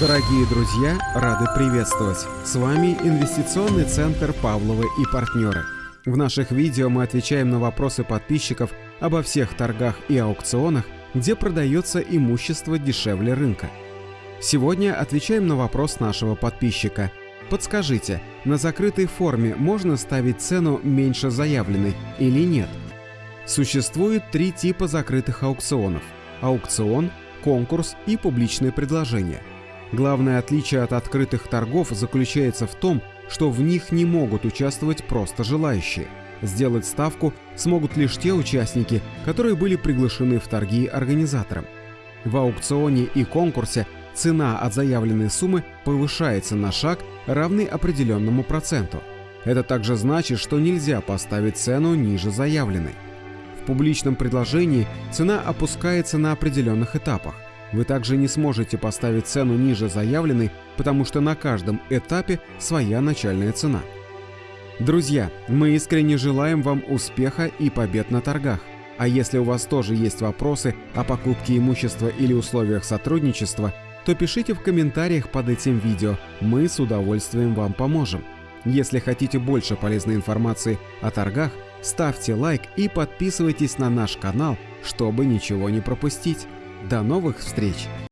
Дорогие друзья, рады приветствовать! С вами Инвестиционный центр Павловы и партнеры. В наших видео мы отвечаем на вопросы подписчиков обо всех торгах и аукционах, где продается имущество дешевле рынка. Сегодня отвечаем на вопрос нашего подписчика. Подскажите, на закрытой форме можно ставить цену меньше заявленной или нет? Существует три типа закрытых аукционов – аукцион, конкурс и публичное предложение – Главное отличие от открытых торгов заключается в том, что в них не могут участвовать просто желающие. Сделать ставку смогут лишь те участники, которые были приглашены в торги организатором. В аукционе и конкурсе цена от заявленной суммы повышается на шаг, равный определенному проценту. Это также значит, что нельзя поставить цену ниже заявленной. В публичном предложении цена опускается на определенных этапах. Вы также не сможете поставить цену ниже заявленной, потому что на каждом этапе своя начальная цена. Друзья, мы искренне желаем вам успеха и побед на торгах. А если у вас тоже есть вопросы о покупке имущества или условиях сотрудничества, то пишите в комментариях под этим видео, мы с удовольствием вам поможем. Если хотите больше полезной информации о торгах, ставьте лайк и подписывайтесь на наш канал, чтобы ничего не пропустить. До новых встреч!